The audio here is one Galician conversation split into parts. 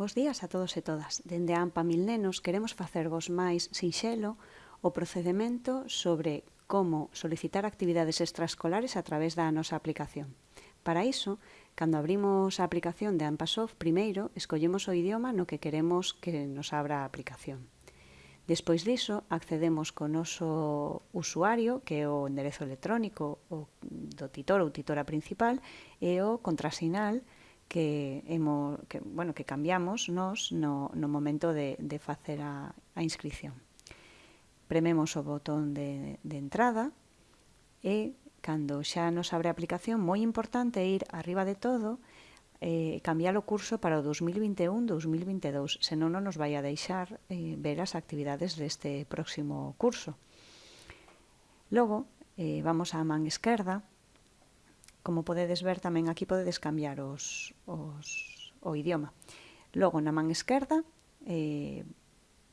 Bos días a todos e todas. Dende a AMPA Mil Nenos queremos facervos máis sinxelo o procedimento sobre como solicitar actividades extraescolares a través da nosa aplicación. Para iso, cando abrimos a aplicación de AmpaSoft, primeiro escollemos o idioma no que queremos que nos abra a aplicación. Despois diso, accedemos co noso usuario, que é o enderezo electrónico o do titor ou titora principal, e o contrasinal, que, hemos, que, bueno, que cambiamos nos no, no momento de, de facer a, a inscripción. Prememos o botón de, de entrada e, cando xa nos abre a aplicación, moi importante ir arriba de todo eh, cambiar o curso para o 2021-2022, senón non nos vai a deixar eh, ver as actividades deste próximo curso. Logo, eh, vamos á man esquerda Como podedes ver tamén aquí podedes cambiar os, os, o idioma. Logo na man esquerda eh,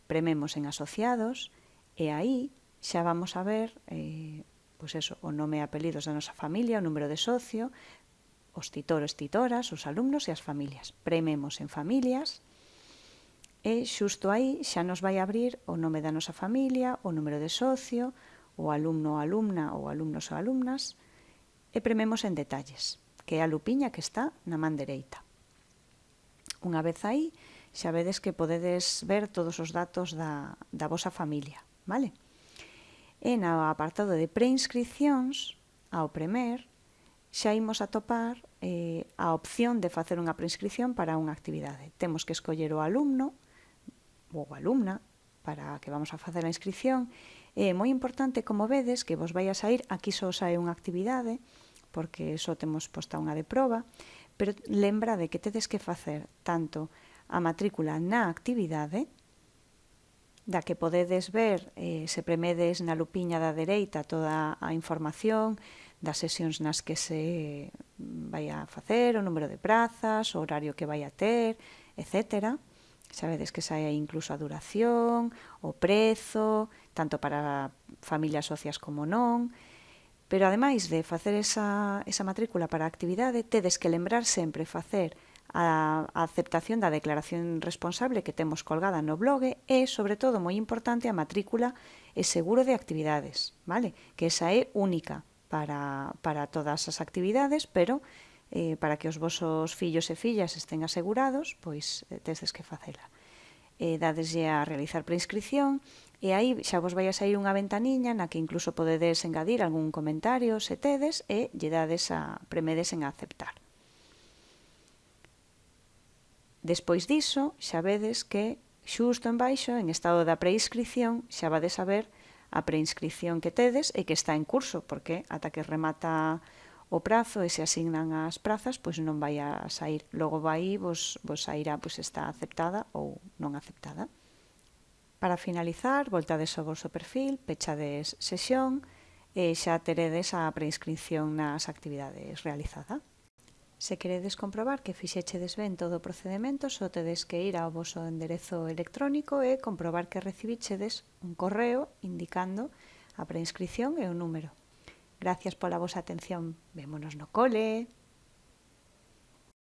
prememos en asociados e aí xa vamos a ver eh, pois eso, o nome e apelidos da nosa familia, o número de socio, os titores, titoras, os alumnos e as familias. Prememos en familias e xusto aí xa nos vai abrir o nome da nosa familia, o número de socio, o alumno ou alumna ou alumnos ou alumnas, E prememos en detalles, que é a lupiña que está na man dereita. Unha vez aí, xa vedes que podedes ver todos os datos da, da vosa familia, vale? E no apartado de preinscripcións, ao premer, xa imos a topar eh, a opción de facer unha preinscripción para unha actividade. Temos que escoller o alumno ou alumna para que vamos a facer a inscripción É moi importante, como vedes, que vos vai a sair, aquí só sae unha actividade, porque só temos posta unha de proba, pero lembra de que tedes que facer tanto a matrícula na actividade, da que podedes ver, eh, se premedes na lupiña da dereita toda a información das sesións nas que se vai a facer, o número de prazas, o horario que vai a ter, etcétera. Sabedes que sae incluso a duración, o prezo, tanto para familias socias como non, pero ademais de facer esa, esa matrícula para a actividade, tedes que lembrar sempre facer a, a aceptación da declaración responsable que temos colgada no blog e, sobre todo, moi importante, a matrícula e seguro de actividades, vale? que esa é única para, para todas as actividades, pero eh, para que os vosos fillos e fillas estén asegurados, pois eh, tedes que facela. Eh, dadeslle a realizar preinscripción E aí xa vos vai a sair unha ventaniña na que incluso podedes engadir algún comentario se tedes e lle dades a premedes en aceptar. Despois diso, xa vedes que xusto en baixo, en estado da preinscripción, xa vades a ver a preinscripción que tedes e que está en curso, porque ata que remata o prazo e se asignan as prazas, pois non vai a sair. Logo vai, vos, vos sairá pois está aceptada ou non aceptada. Para finalizar, voltades ao vosso perfil, pechades sesión e xa teredes a preinscripción nas actividades realizada. Se queredes comprobar que fixechedes ben todo o procedimento, só tedes que ir ao vosso enderezo electrónico e comprobar que recibichedes un correo indicando a preinscripción e o número. Gracias pola vosa atención. Vémonos no cole.